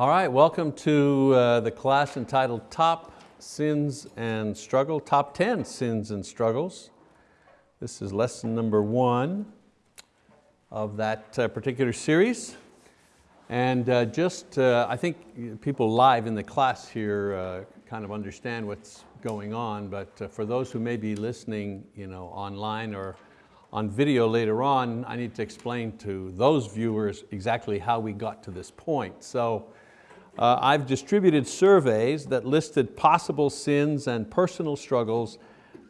All right, welcome to uh, the class entitled Top Sins and Struggle, Top 10 Sins and Struggles. This is lesson number one of that uh, particular series. And uh, just, uh, I think people live in the class here uh, kind of understand what's going on, but uh, for those who may be listening you know, online or on video later on, I need to explain to those viewers exactly how we got to this point. So uh, I've distributed surveys that listed possible sins and personal struggles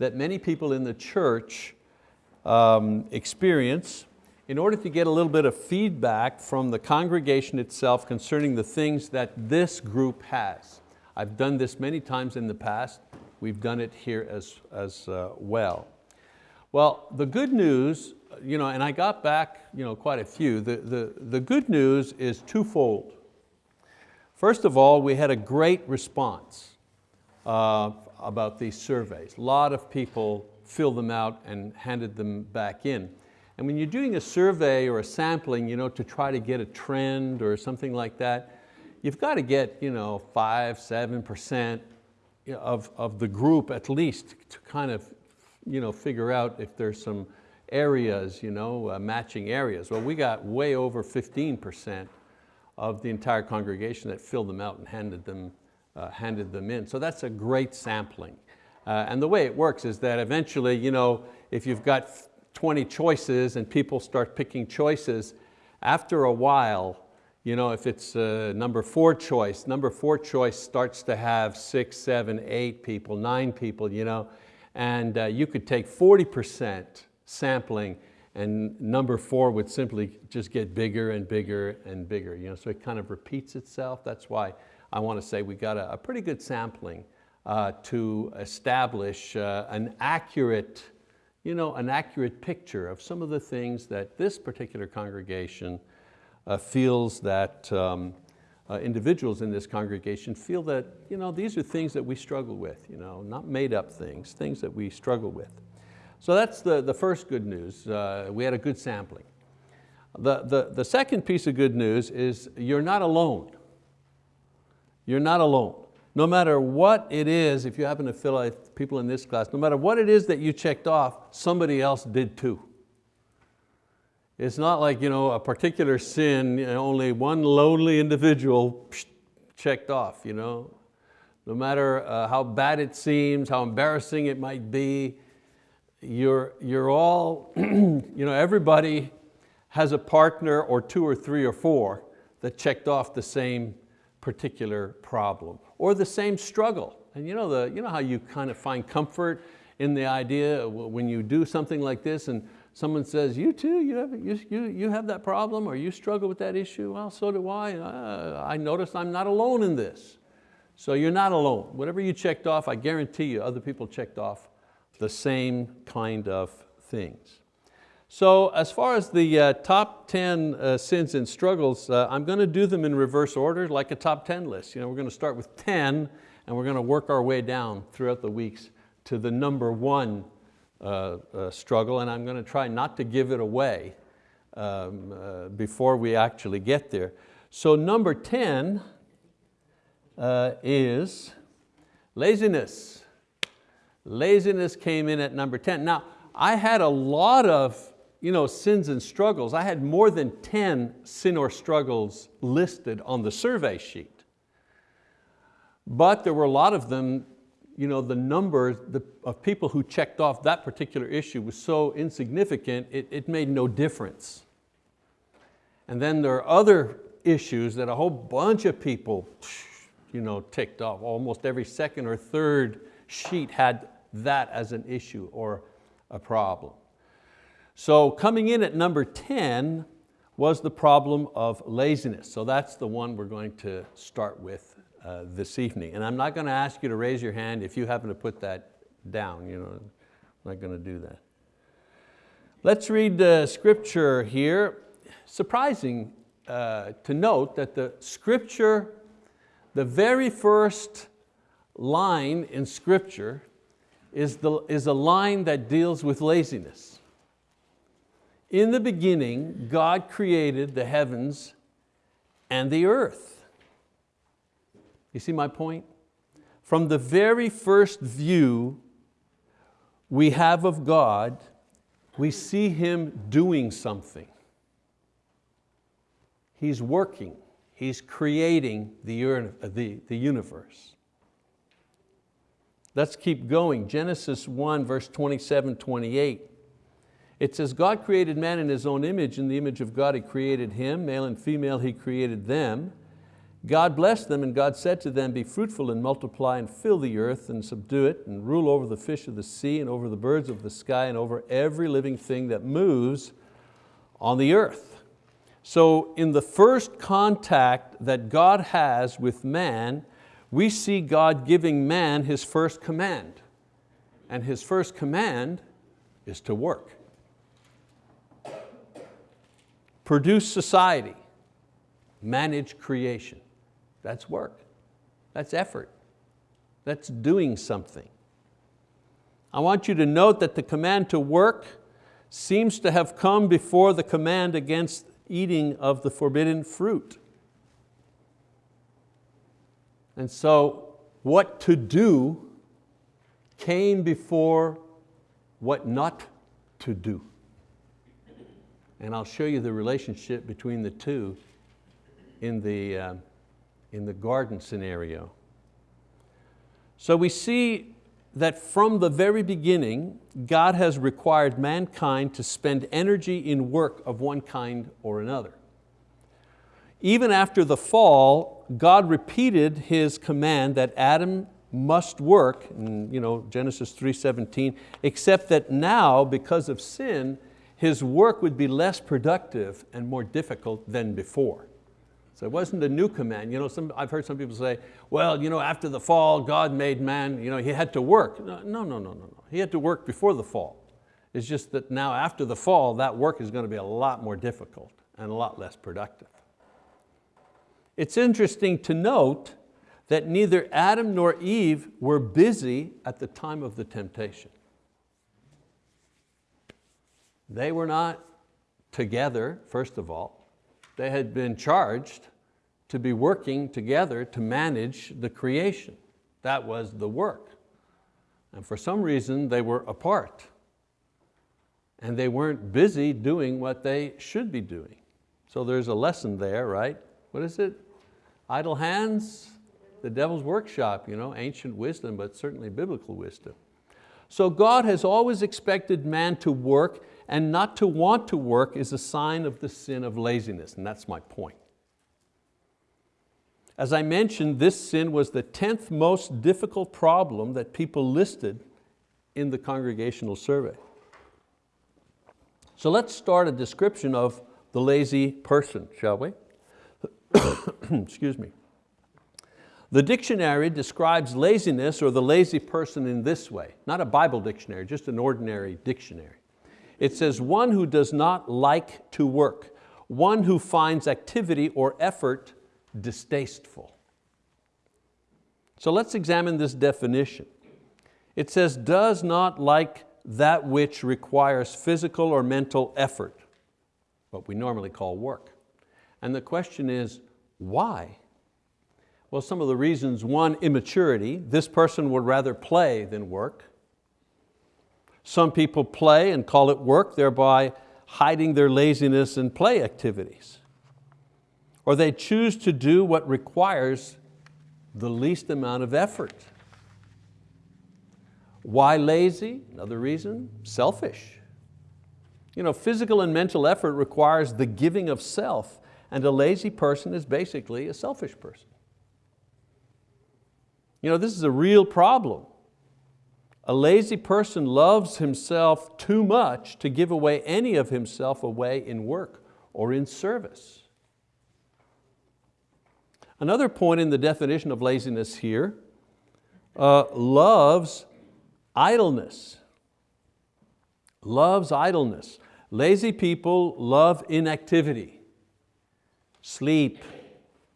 that many people in the church um, experience in order to get a little bit of feedback from the congregation itself concerning the things that this group has. I've done this many times in the past. We've done it here as, as uh, well. Well, the good news, you know, and I got back you know, quite a few, the, the, the good news is twofold. First of all, we had a great response uh, about these surveys. A lot of people filled them out and handed them back in. And when you're doing a survey or a sampling you know, to try to get a trend or something like that, you've got to get you know, five, seven percent of, of the group at least to kind of you know, figure out if there's some areas, you know, uh, matching areas. Well, we got way over 15% of the entire congregation that filled them out and handed them, uh, handed them in. So that's a great sampling. Uh, and the way it works is that eventually, you know, if you've got 20 choices and people start picking choices, after a while, you know, if it's uh, number four choice, number four choice starts to have six, seven, eight people, nine people, you know, and uh, you could take 40% sampling and number four would simply just get bigger and bigger and bigger. You know, so it kind of repeats itself. That's why I want to say we got a, a pretty good sampling uh, to establish uh, an accurate, you know, an accurate picture of some of the things that this particular congregation uh, feels that um, uh, individuals in this congregation feel that you know, these are things that we struggle with, you know, not made up things, things that we struggle with. So that's the, the first good news. Uh, we had a good sampling. The, the, the second piece of good news is you're not alone. You're not alone. No matter what it is, if you happen to fill out people in this class, no matter what it is that you checked off, somebody else did too. It's not like you know, a particular sin, you know, only one lonely individual checked off. You know? No matter uh, how bad it seems, how embarrassing it might be, you're, you're all, you know, everybody has a partner or two or three or four that checked off the same particular problem or the same struggle. And you know, the, you know how you kind of find comfort in the idea when you do something like this and someone says, you too, you have, you, you, you have that problem or you struggle with that issue? Well, so do I. Uh, I notice I'm not alone in this. So you're not alone. Whatever you checked off, I guarantee you other people checked off the same kind of things. So as far as the uh, top 10 uh, sins and struggles, uh, I'm going to do them in reverse order like a top 10 list. You know, we're going to start with 10 and we're going to work our way down throughout the weeks to the number one uh, uh, struggle, and I'm going to try not to give it away um, uh, before we actually get there. So number 10 is laziness. Laziness came in at number 10. Now, I had a lot of you know, sins and struggles. I had more than 10 sin or struggles listed on the survey sheet. But there were a lot of them you know, the number of people who checked off that particular issue was so insignificant, it, it made no difference. And then there are other issues that a whole bunch of people you know, ticked off. Almost every second or third sheet had that as an issue or a problem. So coming in at number 10 was the problem of laziness. So that's the one we're going to start with uh, this evening. And I'm not going to ask you to raise your hand if you happen to put that down. You know, I'm not going to do that. Let's read the scripture here. Surprising uh, to note that the scripture, the very first line in scripture is, the, is a line that deals with laziness. In the beginning, God created the heavens and the earth. You see my point? From the very first view we have of God, we see Him doing something. He's working, He's creating the, uh, the, the universe. Let's keep going. Genesis 1 verse 27, 28. It says, God created man in His own image, in the image of God He created him, male and female He created them. God blessed them and God said to them, be fruitful and multiply and fill the earth and subdue it and rule over the fish of the sea and over the birds of the sky and over every living thing that moves on the earth. So in the first contact that God has with man, we see God giving man his first command. And his first command is to work. Produce society, manage creation. That's work, that's effort, that's doing something. I want you to note that the command to work seems to have come before the command against eating of the forbidden fruit. And so what to do came before what not to do. And I'll show you the relationship between the two in the, uh, in the garden scenario. So we see that from the very beginning, God has required mankind to spend energy in work of one kind or another. Even after the fall, God repeated His command that Adam must work, in you know, Genesis 3.17, except that now, because of sin, his work would be less productive and more difficult than before. So it wasn't a new command. You know, some, I've heard some people say, well, you know, after the fall, God made man, you know, he had to work. No, no, no, no, no. He had to work before the fall. It's just that now after the fall, that work is going to be a lot more difficult and a lot less productive. It's interesting to note that neither Adam nor Eve were busy at the time of the temptation. They were not together, first of all. They had been charged to be working together to manage the creation. That was the work. And for some reason, they were apart. And they weren't busy doing what they should be doing. So there's a lesson there, right? What is it? Idle hands, the devil's workshop, you know, ancient wisdom, but certainly biblical wisdom. So God has always expected man to work and not to want to work is a sign of the sin of laziness, and that's my point. As I mentioned, this sin was the 10th most difficult problem that people listed in the congregational survey. So let's start a description of the lazy person, shall we? Excuse me. The dictionary describes laziness or the lazy person in this way, not a Bible dictionary, just an ordinary dictionary. It says, one who does not like to work, one who finds activity or effort distasteful. So let's examine this definition. It says, does not like that which requires physical or mental effort, what we normally call work. And the question is, why? Well, some of the reasons, one, immaturity. This person would rather play than work. Some people play and call it work, thereby hiding their laziness in play activities. Or they choose to do what requires the least amount of effort. Why lazy? Another reason, selfish. You know, physical and mental effort requires the giving of self and a lazy person is basically a selfish person. You know, this is a real problem. A lazy person loves himself too much to give away any of himself away in work or in service. Another point in the definition of laziness here, uh, loves idleness. Loves idleness. Lazy people love inactivity. Sleep.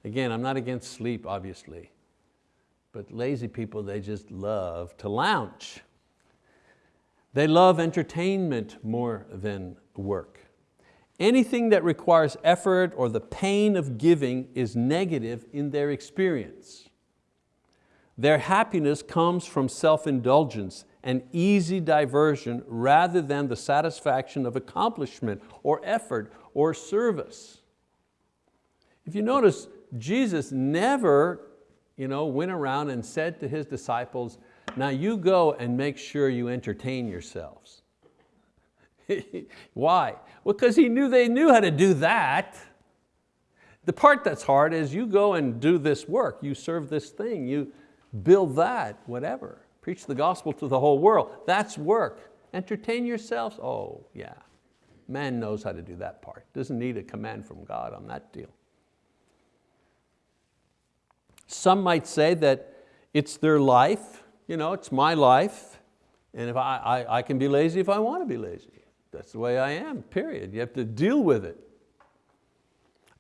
Again, I'm not against sleep, obviously. But lazy people, they just love to lounge. They love entertainment more than work. Anything that requires effort or the pain of giving is negative in their experience. Their happiness comes from self-indulgence and easy diversion rather than the satisfaction of accomplishment or effort or service. If you notice, Jesus never you know, went around and said to his disciples, now you go and make sure you entertain yourselves. Why? Well, because he knew they knew how to do that. The part that's hard is you go and do this work, you serve this thing, you build that, whatever. Preach the gospel to the whole world. That's work. Entertain yourselves, oh yeah. Man knows how to do that part. Doesn't need a command from God on that deal. Some might say that it's their life, you know, it's my life, and if I, I, I can be lazy if I want to be lazy. That's the way I am, period. You have to deal with it.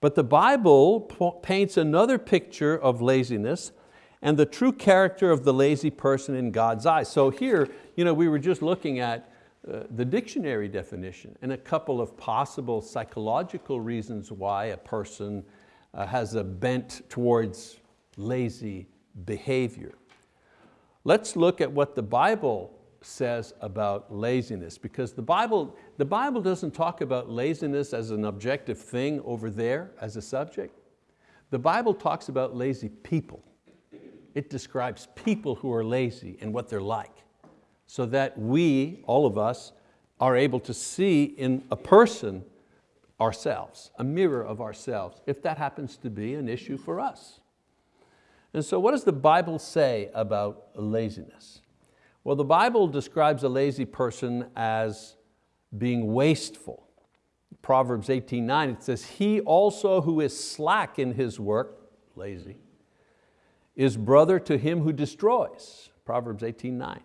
But the Bible paints another picture of laziness and the true character of the lazy person in God's eyes. So here, you know, we were just looking at uh, the dictionary definition and a couple of possible psychological reasons why a person uh, has a bent towards lazy behavior. Let's look at what the Bible says about laziness because the Bible, the Bible doesn't talk about laziness as an objective thing over there as a subject. The Bible talks about lazy people. It describes people who are lazy and what they're like so that we, all of us, are able to see in a person ourselves, a mirror of ourselves, if that happens to be an issue for us. And so what does the Bible say about laziness? Well, the Bible describes a lazy person as being wasteful. Proverbs 18:9, it says, he also who is slack in his work, lazy, is brother to him who destroys. Proverbs 18:9.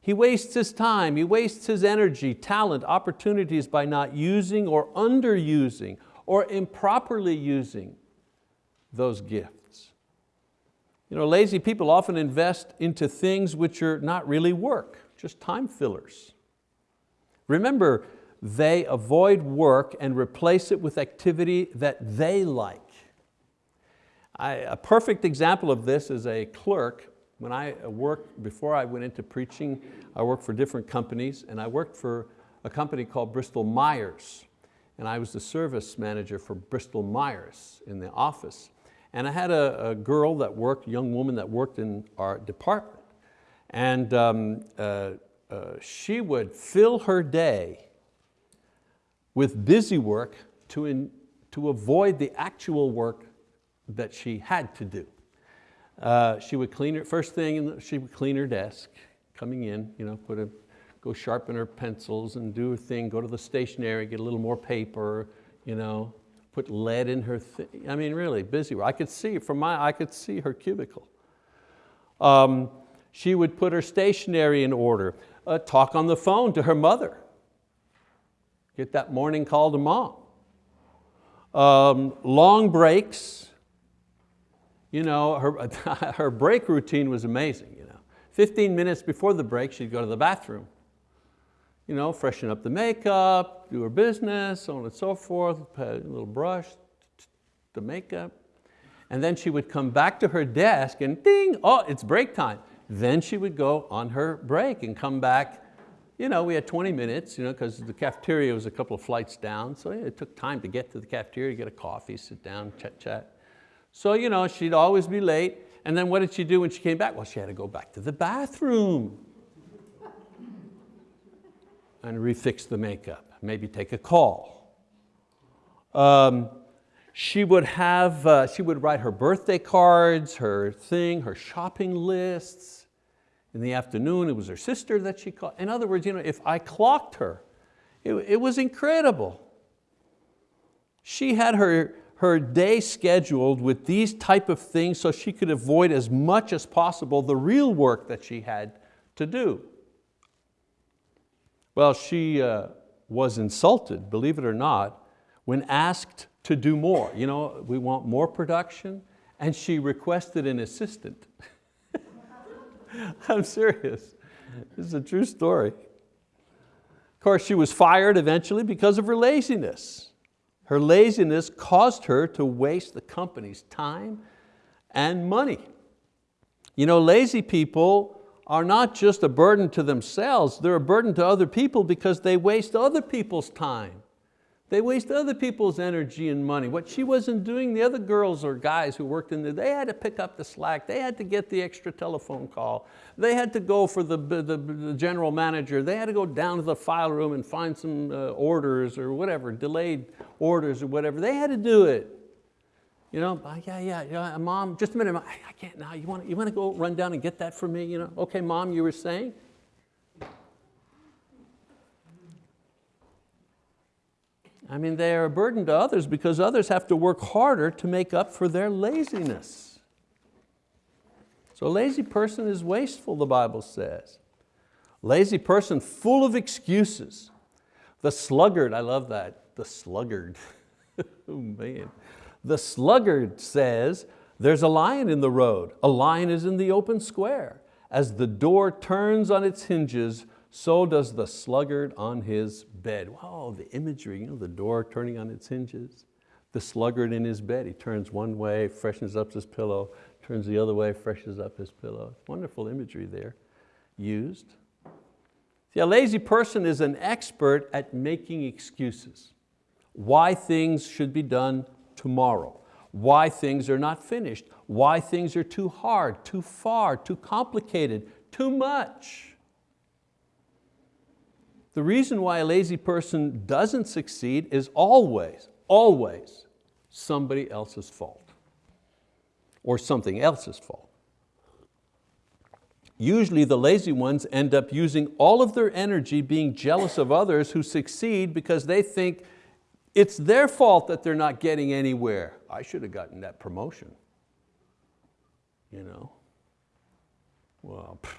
He wastes his time, he wastes his energy, talent, opportunities by not using or underusing or improperly using those gifts. You know, lazy people often invest into things which are not really work, just time fillers. Remember, they avoid work and replace it with activity that they like. I, a perfect example of this is a clerk. When I worked, before I went into preaching, I worked for different companies and I worked for a company called Bristol Myers. And I was the service manager for Bristol Myers in the office. And I had a, a girl that worked, young woman that worked in our department. And um, uh, uh, she would fill her day with busy work to, in, to avoid the actual work that she had to do. Uh, she would clean her, first thing, she would clean her desk, coming in, you know, put a, go sharpen her pencils and do her thing, go to the stationery, get a little more paper, you know, put lead in her, I mean really busy. I could see from my, I could see her cubicle. Um, she would put her stationery in order, uh, talk on the phone to her mother, get that morning call to mom. Um, long breaks, you know, her, her break routine was amazing. You know. 15 minutes before the break, she'd go to the bathroom you know, freshen up the makeup, do her business, so on and so forth, a little brush, the makeup. And then she would come back to her desk and ding, oh, it's break time. Then she would go on her break and come back. You know, we had 20 minutes you know, because the cafeteria was a couple of flights down, so it took time to get to the cafeteria, get a coffee, sit down, chat, chat. So you know, she'd always be late. And then what did she do when she came back? Well, she had to go back to the bathroom and refix the makeup, maybe take a call. Um, she would have, uh, she would write her birthday cards, her thing, her shopping lists. In the afternoon, it was her sister that she called. In other words, you know, if I clocked her, it, it was incredible. She had her, her day scheduled with these type of things so she could avoid as much as possible the real work that she had to do. Well, she uh, was insulted, believe it or not, when asked to do more. You know, we want more production, and she requested an assistant. I'm serious, this is a true story. Of course, she was fired eventually because of her laziness. Her laziness caused her to waste the company's time and money. You know, lazy people are not just a burden to themselves, they're a burden to other people because they waste other people's time. They waste other people's energy and money. What she wasn't doing, the other girls or guys who worked in there, they had to pick up the slack, they had to get the extra telephone call, they had to go for the, the, the general manager, they had to go down to the file room and find some uh, orders or whatever, delayed orders or whatever, they had to do it. You know, yeah, yeah, yeah, mom, just a minute, I, I can't now, you want, you want to go run down and get that for me? You know, okay, mom, you were saying? I mean, they are a burden to others because others have to work harder to make up for their laziness. So a lazy person is wasteful, the Bible says. Lazy person full of excuses. The sluggard, I love that, the sluggard. oh man. The sluggard says, there's a lion in the road. A lion is in the open square. As the door turns on its hinges, so does the sluggard on his bed. Wow, the imagery, you know, the door turning on its hinges, the sluggard in his bed. He turns one way, freshens up his pillow, turns the other way, freshens up his pillow. Wonderful imagery there used. See, a lazy person is an expert at making excuses. Why things should be done tomorrow. Why things are not finished. Why things are too hard, too far, too complicated, too much. The reason why a lazy person doesn't succeed is always, always somebody else's fault or something else's fault. Usually the lazy ones end up using all of their energy being jealous of others who succeed because they think it's their fault that they're not getting anywhere. I should have gotten that promotion. You know? Well, pff,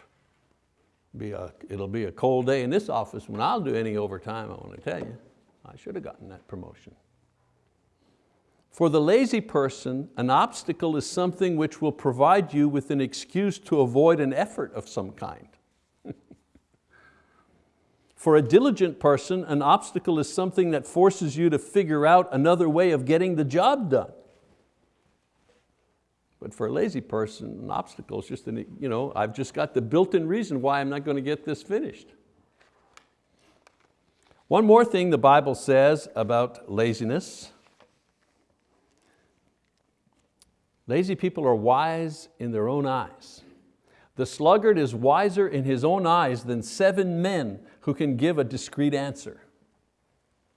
be a, it'll be a cold day in this office when I'll do any overtime, I want to tell you. I should have gotten that promotion. For the lazy person, an obstacle is something which will provide you with an excuse to avoid an effort of some kind. For a diligent person, an obstacle is something that forces you to figure out another way of getting the job done. But for a lazy person, an obstacle is just, an, you know, I've just got the built-in reason why I'm not going to get this finished. One more thing the Bible says about laziness. Lazy people are wise in their own eyes. The sluggard is wiser in his own eyes than seven men who can give a discreet answer.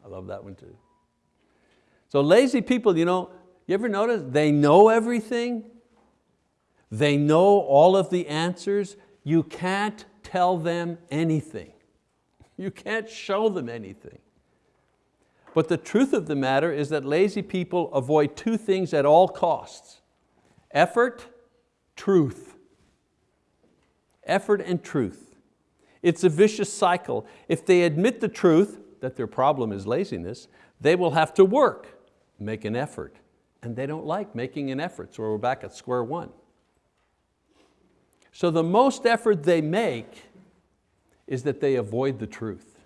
I love that one too. So lazy people, you know, you ever notice they know everything, they know all of the answers. You can't tell them anything. You can't show them anything. But the truth of the matter is that lazy people avoid two things at all costs. Effort, truth. Effort and truth. It's a vicious cycle. If they admit the truth, that their problem is laziness, they will have to work, make an effort. And they don't like making an effort, so we're back at square one. So the most effort they make is that they avoid the truth.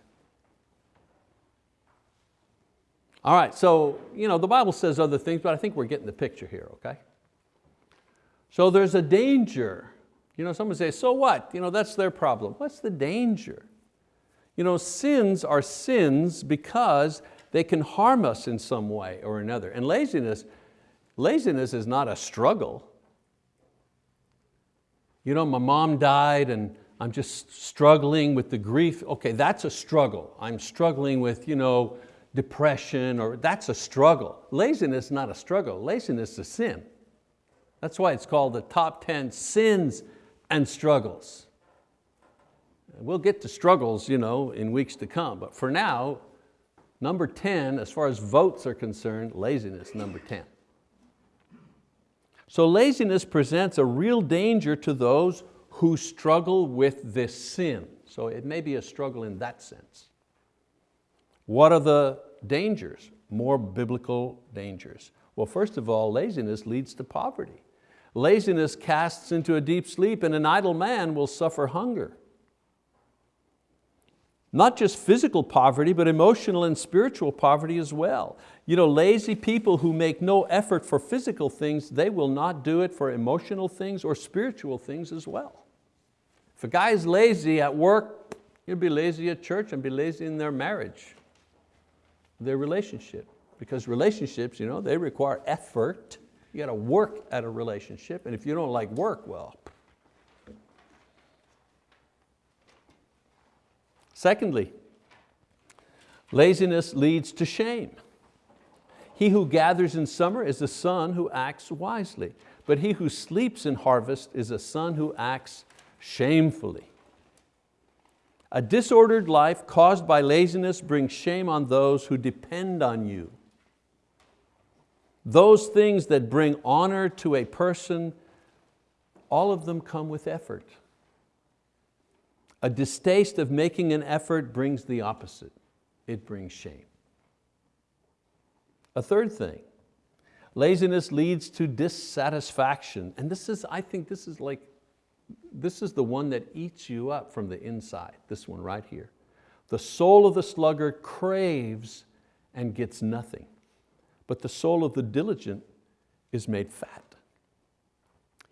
All right, so you know, the Bible says other things, but I think we're getting the picture here, okay? So there's a danger. You know, someone say, so what? You know, that's their problem. What's the danger? You know, sins are sins because they can harm us in some way or another. And laziness, laziness is not a struggle you know, my mom died and I'm just struggling with the grief. Okay, that's a struggle. I'm struggling with you know, depression or that's a struggle. Laziness is not a struggle, laziness is a sin. That's why it's called the top 10 sins and struggles. We'll get to struggles you know, in weeks to come, but for now, number 10, as far as votes are concerned, laziness, number 10. So laziness presents a real danger to those who struggle with this sin. So it may be a struggle in that sense. What are the dangers? More biblical dangers. Well, first of all, laziness leads to poverty. Laziness casts into a deep sleep and an idle man will suffer hunger. Not just physical poverty, but emotional and spiritual poverty as well. You know, lazy people who make no effort for physical things, they will not do it for emotional things or spiritual things as well. If a guy is lazy at work, he'll be lazy at church and be lazy in their marriage, their relationship. Because relationships, you know, they require effort. You got to work at a relationship, and if you don't like work, well, Secondly, laziness leads to shame. He who gathers in summer is a son who acts wisely, but he who sleeps in harvest is a son who acts shamefully. A disordered life caused by laziness brings shame on those who depend on you. Those things that bring honor to a person, all of them come with effort. A distaste of making an effort brings the opposite. It brings shame. A third thing, laziness leads to dissatisfaction. And this is, I think this is like, this is the one that eats you up from the inside, this one right here. The soul of the sluggard craves and gets nothing, but the soul of the diligent is made fat.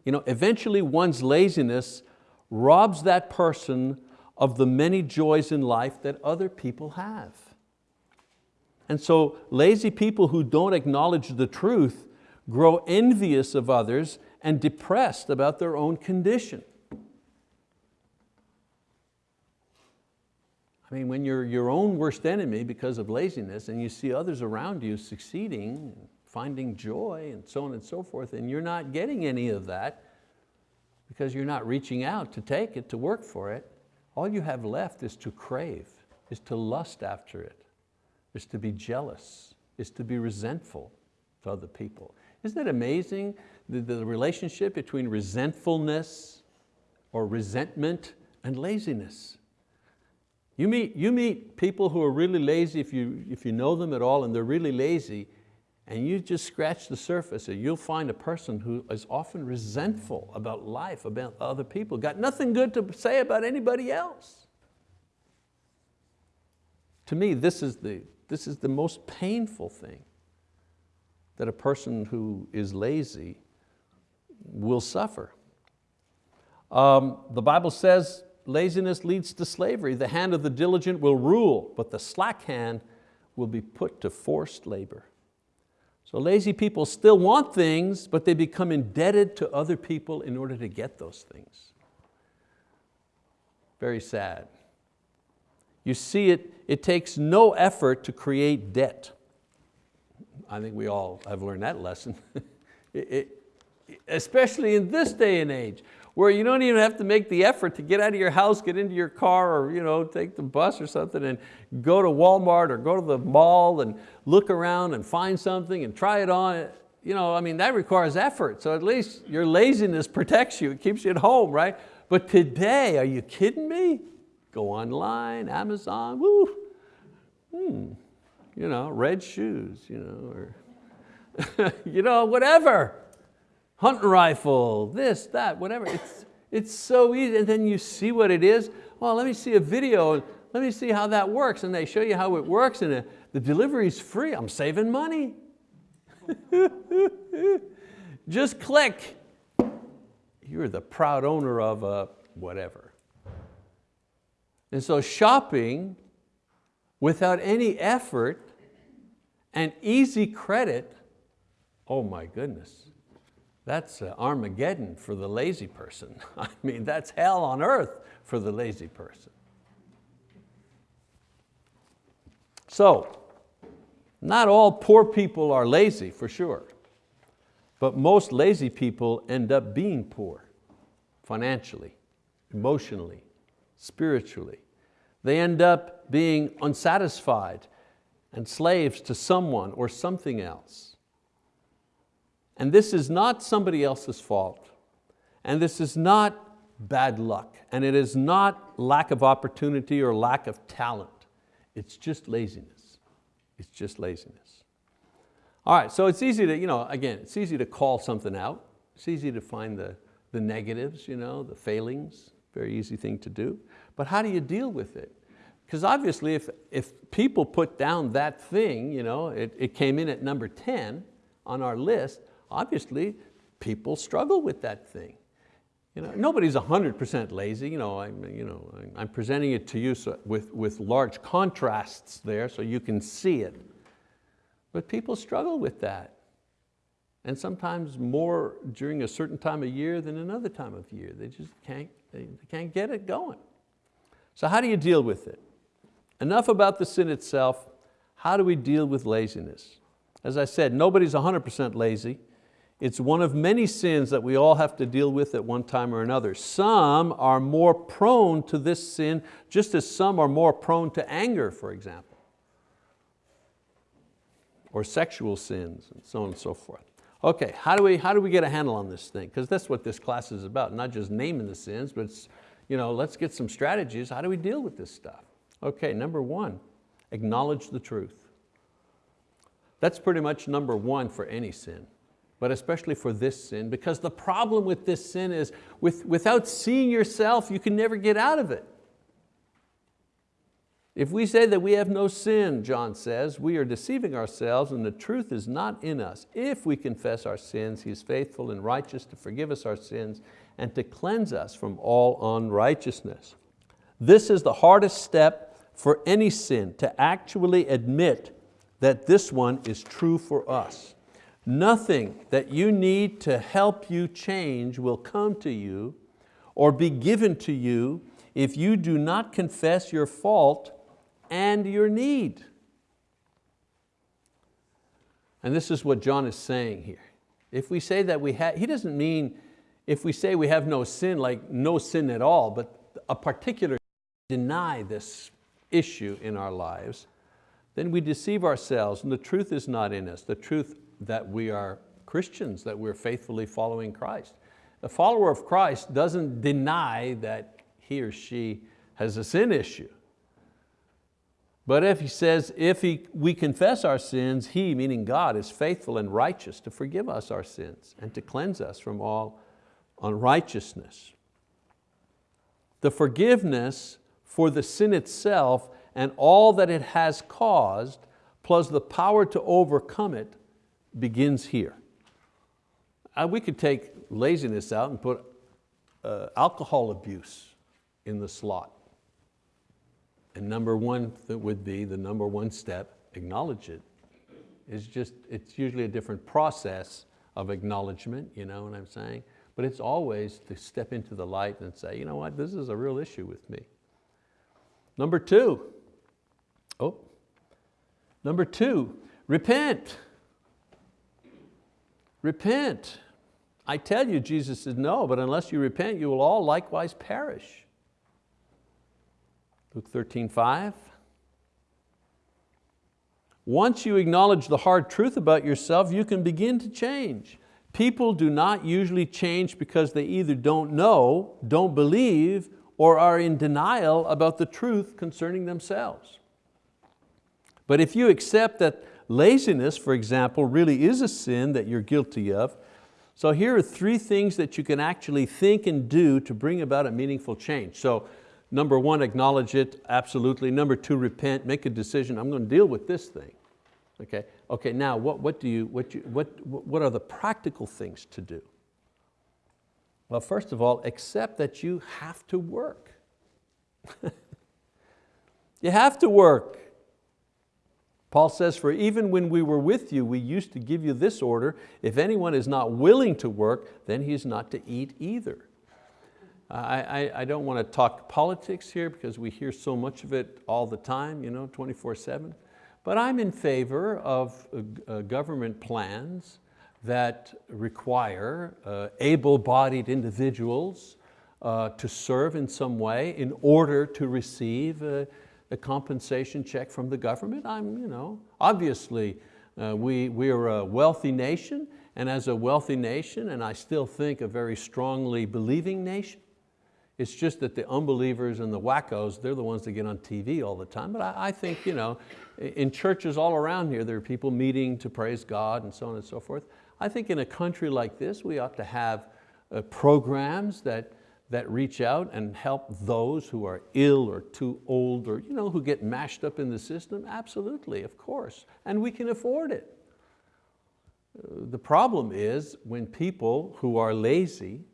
You know, eventually one's laziness robs that person of the many joys in life that other people have. And so lazy people who don't acknowledge the truth grow envious of others and depressed about their own condition. I mean, when you're your own worst enemy because of laziness and you see others around you succeeding, finding joy and so on and so forth, and you're not getting any of that, because you're not reaching out to take it, to work for it. All you have left is to crave, is to lust after it, is to be jealous, is to be resentful to other people. Isn't it amazing, the, the relationship between resentfulness or resentment and laziness? You meet, you meet people who are really lazy, if you, if you know them at all, and they're really lazy, and you just scratch the surface and you'll find a person who is often resentful about life, about other people, got nothing good to say about anybody else. To me, this is the, this is the most painful thing that a person who is lazy will suffer. Um, the Bible says laziness leads to slavery. The hand of the diligent will rule, but the slack hand will be put to forced labor. So lazy people still want things, but they become indebted to other people in order to get those things. Very sad. You see it, it takes no effort to create debt. I think we all have learned that lesson. it, it, especially in this day and age where you don't even have to make the effort to get out of your house, get into your car or you know, take the bus or something and go to Walmart or go to the mall and look around and find something and try it on. You know, I mean, that requires effort. So at least your laziness protects you, it keeps you at home, right? But today, are you kidding me? Go online, Amazon, woo. Hmm. You know, red shoes, you know, or you know, whatever hunting rifle, this, that, whatever. It's, it's so easy, and then you see what it is. Well, let me see a video, let me see how that works, and they show you how it works, and the delivery is free, I'm saving money. Just click. You're the proud owner of a whatever. And so shopping without any effort and easy credit, oh my goodness, that's uh, Armageddon for the lazy person. I mean, that's hell on earth for the lazy person. So, not all poor people are lazy for sure, but most lazy people end up being poor financially, emotionally, spiritually. They end up being unsatisfied and slaves to someone or something else. And this is not somebody else's fault. And this is not bad luck. And it is not lack of opportunity or lack of talent. It's just laziness. It's just laziness. All right, so it's easy to, you know, again, it's easy to call something out. It's easy to find the, the negatives, you know, the failings, very easy thing to do. But how do you deal with it? Because obviously if, if people put down that thing, you know, it, it came in at number 10 on our list, obviously people struggle with that thing. You know, nobody's 100% lazy. You know, I'm, you know, I'm presenting it to you so, with, with large contrasts there so you can see it. But people struggle with that. And sometimes more during a certain time of year than another time of year. They just can't, they can't get it going. So how do you deal with it? Enough about the sin itself. How do we deal with laziness? As I said, nobody's 100% lazy. It's one of many sins that we all have to deal with at one time or another. Some are more prone to this sin, just as some are more prone to anger, for example, or sexual sins, and so on and so forth. Okay, how do we, how do we get a handle on this thing? Because that's what this class is about, not just naming the sins, but you know, let's get some strategies. How do we deal with this stuff? Okay, number one, acknowledge the truth. That's pretty much number one for any sin but especially for this sin, because the problem with this sin is with, without seeing yourself, you can never get out of it. If we say that we have no sin, John says, we are deceiving ourselves and the truth is not in us. If we confess our sins, He is faithful and righteous to forgive us our sins and to cleanse us from all unrighteousness. This is the hardest step for any sin, to actually admit that this one is true for us. Nothing that you need to help you change will come to you or be given to you if you do not confess your fault and your need. And this is what John is saying here. If we say that we have, he doesn't mean if we say we have no sin, like no sin at all, but a particular deny this issue in our lives, then we deceive ourselves and the truth is not in us. The truth that we are Christians, that we're faithfully following Christ. A follower of Christ doesn't deny that he or she has a sin issue. But if he says, if he, we confess our sins, he, meaning God, is faithful and righteous to forgive us our sins and to cleanse us from all unrighteousness. The forgiveness for the sin itself and all that it has caused, plus the power to overcome it, begins here. Uh, we could take laziness out and put uh, alcohol abuse in the slot. And number one that would be the number one step, acknowledge it. It's just, it's usually a different process of acknowledgement, you know what I'm saying? But it's always to step into the light and say, you know what, this is a real issue with me. Number two, oh, number two, repent. Repent. I tell you, Jesus said, no, but unless you repent, you will all likewise perish. Luke 13, 5. Once you acknowledge the hard truth about yourself, you can begin to change. People do not usually change because they either don't know, don't believe, or are in denial about the truth concerning themselves. But if you accept that Laziness, for example, really is a sin that you're guilty of. So here are three things that you can actually think and do to bring about a meaningful change. So number one, acknowledge it, absolutely. Number two, repent, make a decision, I'm going to deal with this thing. Okay, okay now what, what, do you, what, you, what, what are the practical things to do? Well, first of all, accept that you have to work. you have to work. Paul says, for even when we were with you, we used to give you this order, if anyone is not willing to work, then he's not to eat either. I, I, I don't want to talk politics here because we hear so much of it all the time, you know, 24 seven. But I'm in favor of uh, uh, government plans that require uh, able-bodied individuals uh, to serve in some way in order to receive uh, a compensation check from the government. I'm, you know, obviously, uh, we, we are a wealthy nation, and as a wealthy nation, and I still think a very strongly believing nation, it's just that the unbelievers and the wackos, they're the ones that get on TV all the time. But I, I think you know, in churches all around here, there are people meeting to praise God and so on and so forth. I think in a country like this, we ought to have uh, programs that that reach out and help those who are ill or too old or you know, who get mashed up in the system? Absolutely, of course, and we can afford it. The problem is when people who are lazy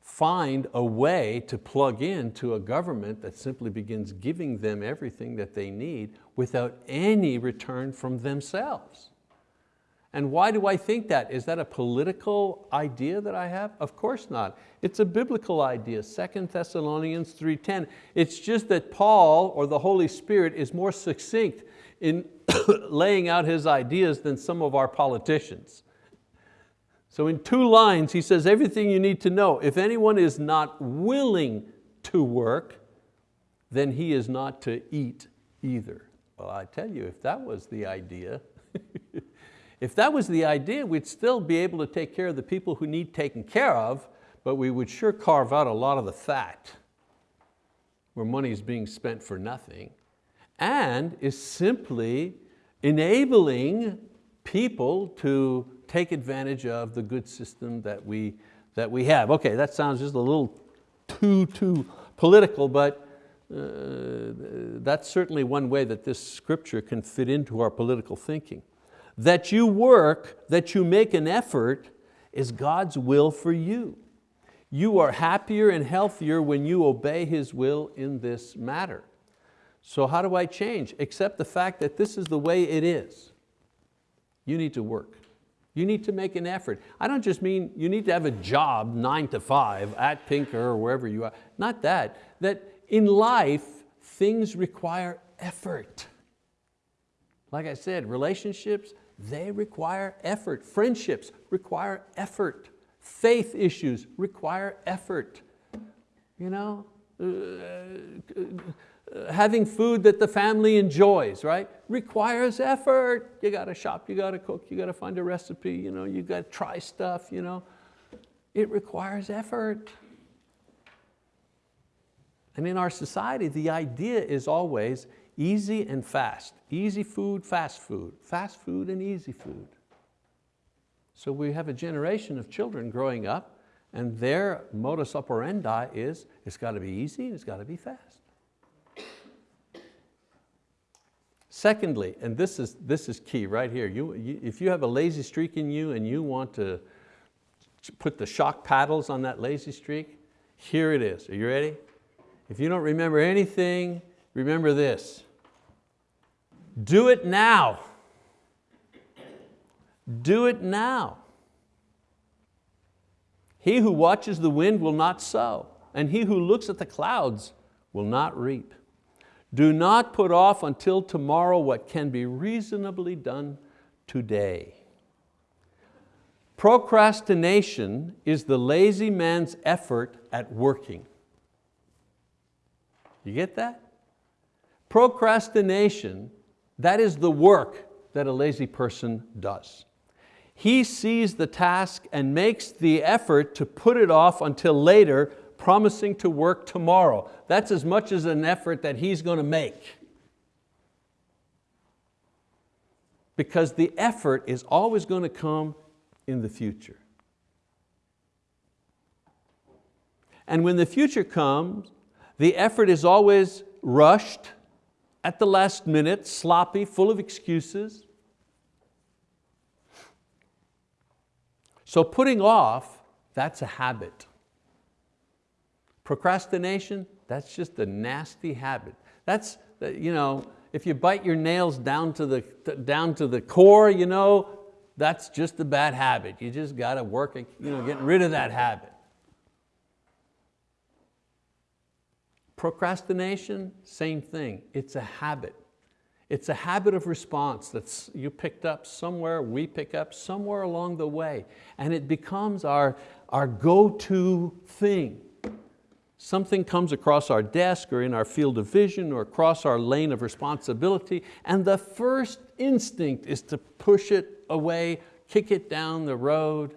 find a way to plug in to a government that simply begins giving them everything that they need without any return from themselves. And why do I think that? Is that a political idea that I have? Of course not. It's a biblical idea, 2 Thessalonians 3.10. It's just that Paul or the Holy Spirit is more succinct in laying out his ideas than some of our politicians. So in two lines, he says everything you need to know. If anyone is not willing to work, then he is not to eat either. Well, I tell you, if that was the idea, if that was the idea, we'd still be able to take care of the people who need taken care of, but we would sure carve out a lot of the fat where money is being spent for nothing and is simply enabling people to take advantage of the good system that we, that we have. Okay, that sounds just a little too, too political, but uh, that's certainly one way that this scripture can fit into our political thinking. That you work, that you make an effort is God's will for you. You are happier and healthier when you obey His will in this matter. So how do I change? Accept the fact that this is the way it is. You need to work. You need to make an effort. I don't just mean you need to have a job nine to five at Pinker or wherever you are. Not that, that in life, things require effort. Like I said, relationships, they require effort. Friendships require effort. Faith issues require effort. You know, uh, having food that the family enjoys, right? Requires effort. You got to shop, you got to cook, you got to find a recipe, you, know, you got to try stuff. You know. It requires effort. And in our society, the idea is always easy and fast. Easy food, fast food. Fast food and easy food. So we have a generation of children growing up and their modus operandi is, it's got to be easy and it's got to be fast. Secondly, and this is, this is key right here, you, you, if you have a lazy streak in you and you want to put the shock paddles on that lazy streak, here it is. Are you ready? If you don't remember anything, remember this. Do it now. Do it now. He who watches the wind will not sow, and he who looks at the clouds will not reap. Do not put off until tomorrow what can be reasonably done today. Procrastination is the lazy man's effort at working. You get that? Procrastination, that is the work that a lazy person does. He sees the task and makes the effort to put it off until later promising to work tomorrow. That's as much as an effort that he's going to make. Because the effort is always going to come in the future. And when the future comes, the effort is always rushed, at the last minute, sloppy, full of excuses. So putting off, that's a habit. Procrastination, that's just a nasty habit. That's, uh, you know, if you bite your nails down to the, down to the core, you know, that's just a bad habit. You just got to work you know, getting rid of that habit. Procrastination, same thing. It's a habit. It's a habit of response that you picked up somewhere, we pick up somewhere along the way, and it becomes our, our go-to thing. Something comes across our desk or in our field of vision or across our lane of responsibility and the first instinct is to push it away, kick it down the road.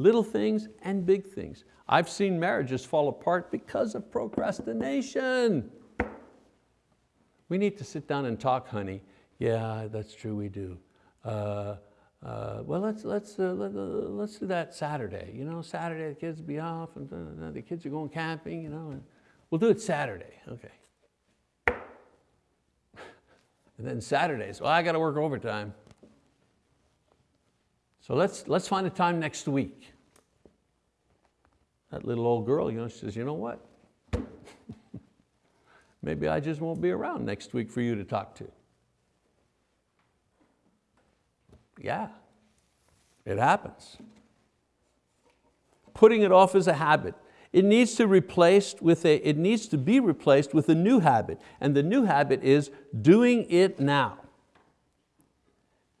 Little things and big things. I've seen marriages fall apart because of procrastination. We need to sit down and talk, honey. Yeah, that's true, we do. Uh, uh, well, let's, let's, uh, let, uh, let's do that Saturday. You know, Saturday the kids will be off and uh, the kids are going camping, you know. We'll do it Saturday, okay. And then Saturdays, well, I got to work overtime. So let's, let's find a time next week. That little old girl, you know, says, you know what? Maybe I just won't be around next week for you to talk to. Yeah, it happens. Putting it off is a habit. It needs to replaced with a, it needs to be replaced with a new habit. And the new habit is doing it now.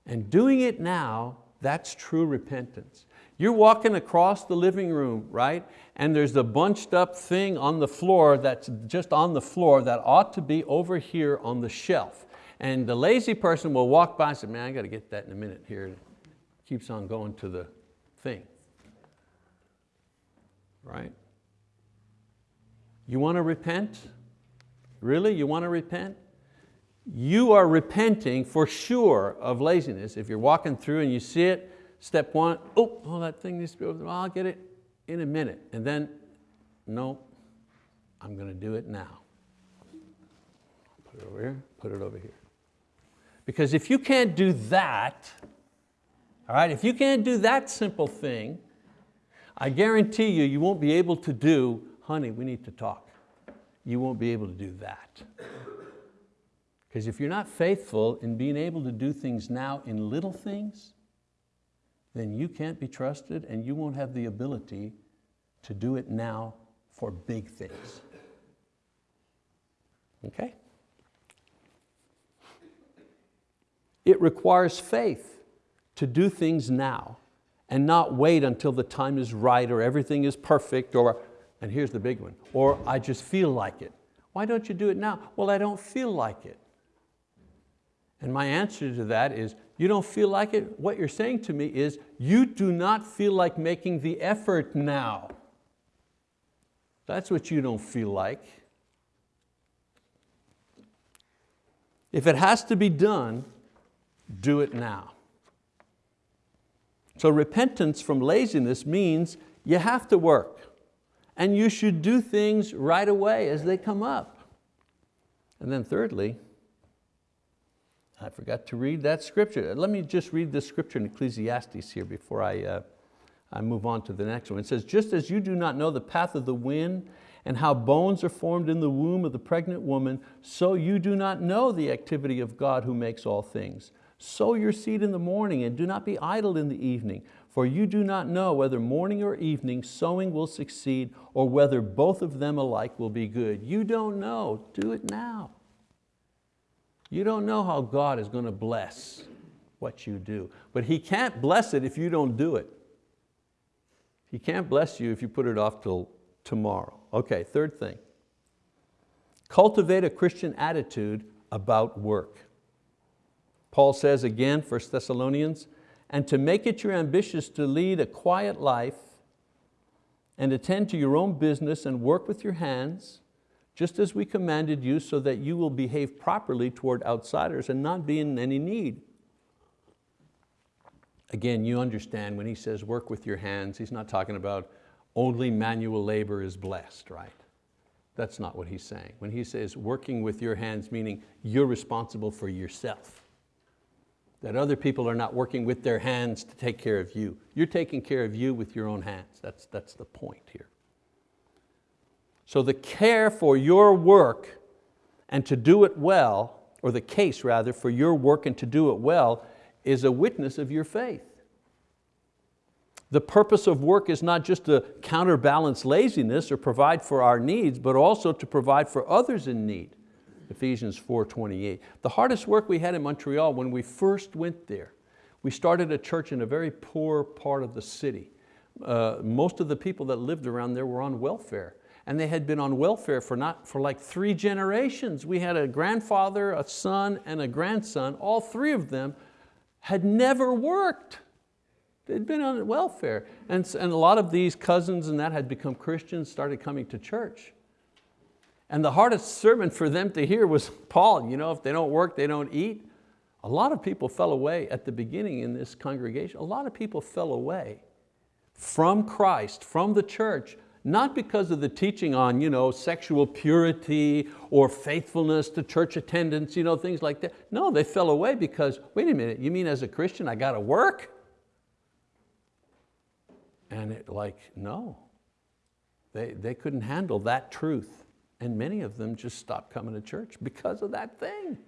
And doing it now, that's true repentance. You're walking across the living room, right? And there's a bunched up thing on the floor that's just on the floor that ought to be over here on the shelf. And the lazy person will walk by and say, man, I got to get that in a minute here. It Keeps on going to the thing, right? You want to repent? Really, you want to repent? You are repenting for sure of laziness. If you're walking through and you see it, step one, oh, oh that thing needs to be over there, I'll get it in a minute. And then, no, I'm going to do it now. Put it over here, put it over here. Because if you can't do that, all right, if you can't do that simple thing, I guarantee you, you won't be able to do, honey, we need to talk. You won't be able to do that. Because if you're not faithful in being able to do things now in little things, then you can't be trusted and you won't have the ability to do it now for big things. Okay? It requires faith to do things now and not wait until the time is right or everything is perfect or, and here's the big one, or I just feel like it. Why don't you do it now? Well, I don't feel like it. And my answer to that is, you don't feel like it? What you're saying to me is, you do not feel like making the effort now. That's what you don't feel like. If it has to be done, do it now. So repentance from laziness means you have to work and you should do things right away as they come up. And then thirdly, I forgot to read that scripture. Let me just read this scripture in Ecclesiastes here before I, uh, I move on to the next one. It says, just as you do not know the path of the wind and how bones are formed in the womb of the pregnant woman, so you do not know the activity of God who makes all things. Sow your seed in the morning and do not be idle in the evening, for you do not know whether morning or evening sowing will succeed or whether both of them alike will be good. You don't know, do it now. You don't know how God is going to bless what you do, but He can't bless it if you don't do it. He can't bless you if you put it off till tomorrow. Okay, third thing. Cultivate a Christian attitude about work. Paul says again, 1 Thessalonians, and to make it your ambition to lead a quiet life and attend to your own business and work with your hands, just as we commanded you so that you will behave properly toward outsiders and not be in any need. Again, you understand when he says work with your hands, he's not talking about only manual labor is blessed, right? That's not what he's saying. When he says working with your hands, meaning you're responsible for yourself that other people are not working with their hands to take care of you. You're taking care of you with your own hands. That's, that's the point here. So the care for your work and to do it well, or the case rather, for your work and to do it well, is a witness of your faith. The purpose of work is not just to counterbalance laziness or provide for our needs, but also to provide for others in need. Ephesians 4.28. The hardest work we had in Montreal when we first went there, we started a church in a very poor part of the city. Uh, most of the people that lived around there were on welfare and they had been on welfare for, not, for like three generations. We had a grandfather, a son, and a grandson. All three of them had never worked. They'd been on welfare. And, and a lot of these cousins and that had become Christians, started coming to church. And the hardest sermon for them to hear was, Paul, you know, if they don't work, they don't eat. A lot of people fell away at the beginning in this congregation. A lot of people fell away from Christ, from the church, not because of the teaching on you know, sexual purity or faithfulness to church attendance, you know, things like that. No, they fell away because, wait a minute, you mean as a Christian I got to work? And it like, no. They, they couldn't handle that truth. And many of them just stopped coming to church because of that thing.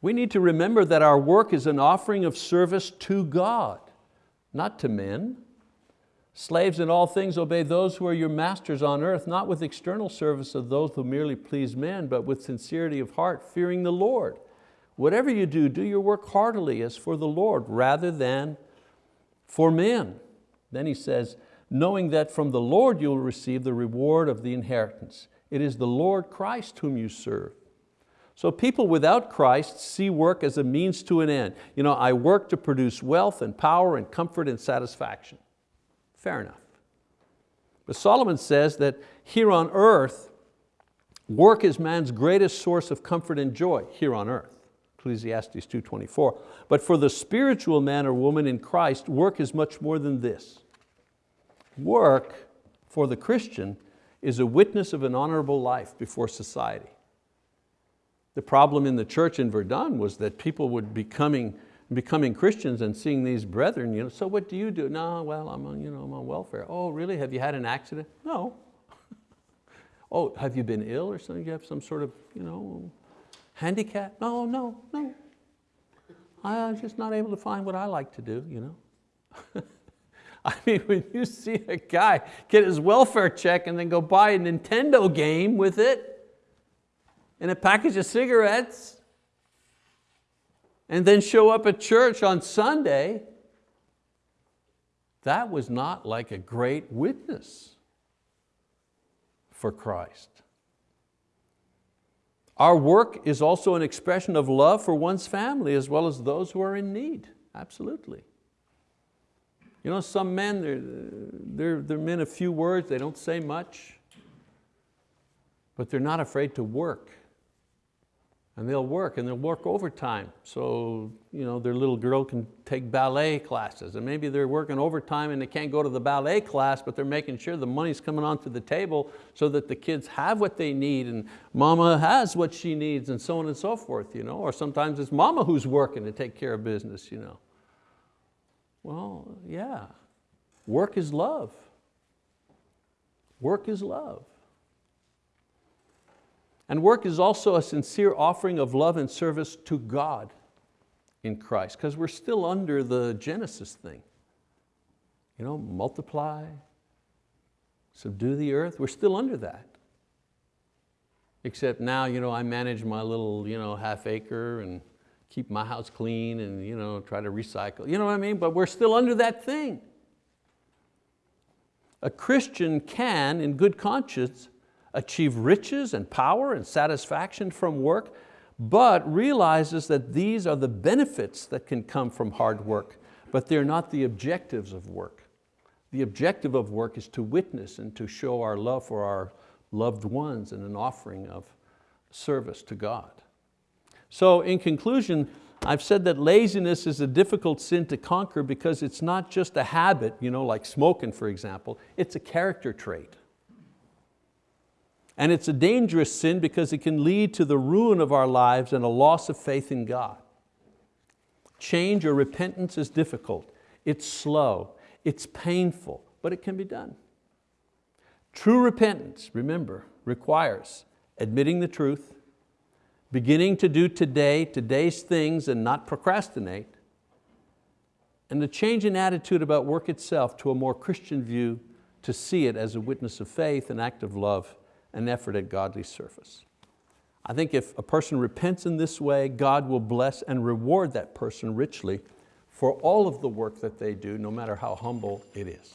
We need to remember that our work is an offering of service to God, not to men. Slaves in all things obey those who are your masters on earth, not with external service of those who merely please men, but with sincerity of heart, fearing the Lord. Whatever you do, do your work heartily as for the Lord, rather than for men. Then he says, knowing that from the Lord you will receive the reward of the inheritance. It is the Lord Christ whom you serve. So people without Christ see work as a means to an end. You know, I work to produce wealth and power and comfort and satisfaction. Fair enough. But Solomon says that here on earth, work is man's greatest source of comfort and joy, here on earth. Ecclesiastes 2.24. But for the spiritual man or woman in Christ, work is much more than this. Work for the Christian is a witness of an honorable life before society. The problem in the church in Verdun was that people would be coming becoming Christians and seeing these brethren, you know, so what do you do? No, well, I'm on, you know, I'm on welfare. Oh, really? Have you had an accident? No. oh, have you been ill or something? You have some sort of you know, handicap? No, no, no. I'm just not able to find what I like to do. You know? I mean, when you see a guy get his welfare check and then go buy a Nintendo game with it and a package of cigarettes and then show up at church on Sunday, that was not like a great witness for Christ. Our work is also an expression of love for one's family as well as those who are in need, absolutely. You know, some men, they're, they're, they're men of few words, they don't say much, but they're not afraid to work and they'll work and they'll work overtime. So you know, their little girl can take ballet classes and maybe they're working overtime and they can't go to the ballet class, but they're making sure the money's coming onto the table so that the kids have what they need and mama has what she needs and so on and so forth. You know? Or sometimes it's mama who's working to take care of business. You know? Well, yeah, work is love. Work is love. And work is also a sincere offering of love and service to God in Christ, because we're still under the Genesis thing. You know, multiply, subdue the earth, we're still under that. Except now you know, I manage my little you know, half acre and keep my house clean and you know, try to recycle, you know what I mean? But we're still under that thing. A Christian can, in good conscience, achieve riches and power and satisfaction from work, but realizes that these are the benefits that can come from hard work, but they're not the objectives of work. The objective of work is to witness and to show our love for our loved ones and an offering of service to God. So in conclusion, I've said that laziness is a difficult sin to conquer because it's not just a habit, you know, like smoking for example, it's a character trait. And it's a dangerous sin because it can lead to the ruin of our lives and a loss of faith in God. Change or repentance is difficult. It's slow, it's painful, but it can be done. True repentance, remember, requires admitting the truth, beginning to do today, today's things and not procrastinate, and a change in attitude about work itself to a more Christian view to see it as a witness of faith, an act of love, an effort at godly service. I think if a person repents in this way, God will bless and reward that person richly for all of the work that they do, no matter how humble it is.